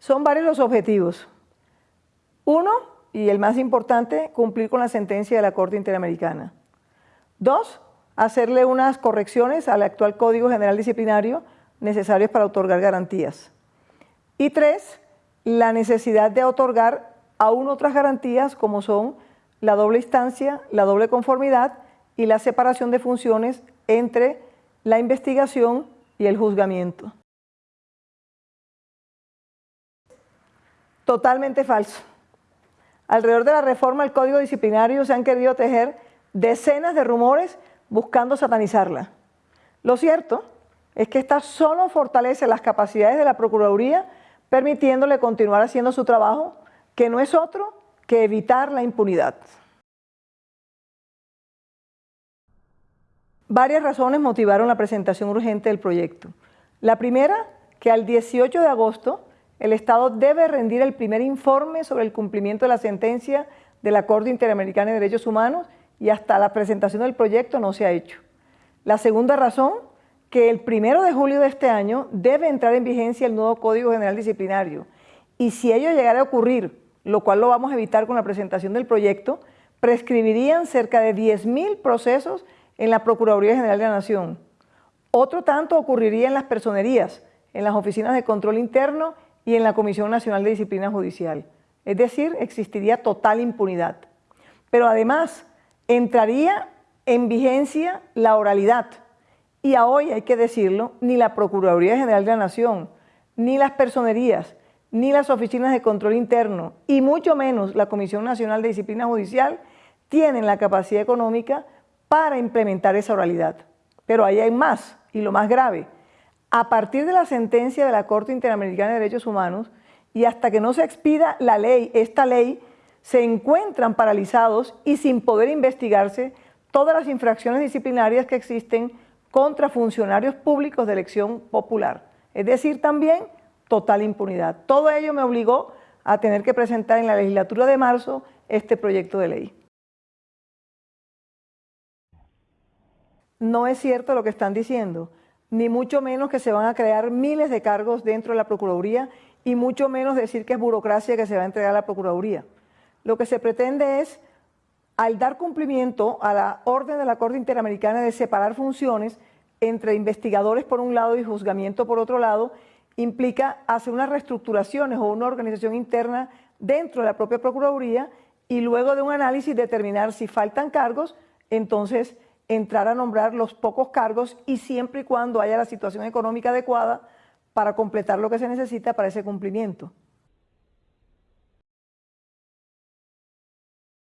Son varios los objetivos. Uno, y el más importante, cumplir con la sentencia de la Corte Interamericana. Dos, hacerle unas correcciones al actual Código General Disciplinario necesarios para otorgar garantías. Y tres, la necesidad de otorgar aún otras garantías como son la doble instancia, la doble conformidad y la separación de funciones entre la investigación y el juzgamiento. Totalmente falso. Alrededor de la reforma al Código Disciplinario se han querido tejer decenas de rumores buscando satanizarla. Lo cierto es que esta solo fortalece las capacidades de la Procuraduría, permitiéndole continuar haciendo su trabajo, que no es otro que evitar la impunidad. Varias razones motivaron la presentación urgente del proyecto. La primera, que al 18 de agosto el Estado debe rendir el primer informe sobre el cumplimiento de la sentencia de la Corte Interamericana de Derechos Humanos y hasta la presentación del proyecto no se ha hecho. La segunda razón, que el primero de julio de este año debe entrar en vigencia el nuevo Código General Disciplinario y si ello llegara a ocurrir, lo cual lo vamos a evitar con la presentación del proyecto, prescribirían cerca de 10.000 procesos en la Procuraduría General de la Nación. Otro tanto ocurriría en las personerías, en las oficinas de control interno y en la Comisión Nacional de Disciplina Judicial. Es decir, existiría total impunidad. Pero además, entraría en vigencia la oralidad, y a hoy hay que decirlo, ni la Procuraduría General de la Nación, ni las personerías, ni las oficinas de control interno, y mucho menos la Comisión Nacional de Disciplina Judicial, tienen la capacidad económica para implementar esa oralidad. Pero ahí hay más, y lo más grave. A partir de la sentencia de la Corte Interamericana de Derechos Humanos, y hasta que no se expida la ley, esta ley, se encuentran paralizados y sin poder investigarse todas las infracciones disciplinarias que existen contra funcionarios públicos de elección popular. Es decir, también total impunidad. Todo ello me obligó a tener que presentar en la legislatura de marzo este proyecto de ley. No es cierto lo que están diciendo, ni mucho menos que se van a crear miles de cargos dentro de la Procuraduría y mucho menos decir que es burocracia que se va a entregar a la Procuraduría. Lo que se pretende es al dar cumplimiento a la orden de la Corte Interamericana de separar funciones entre investigadores por un lado y juzgamiento por otro lado, implica hacer unas reestructuraciones o una organización interna dentro de la propia Procuraduría y luego de un análisis determinar si faltan cargos, entonces entrar a nombrar los pocos cargos y siempre y cuando haya la situación económica adecuada para completar lo que se necesita para ese cumplimiento.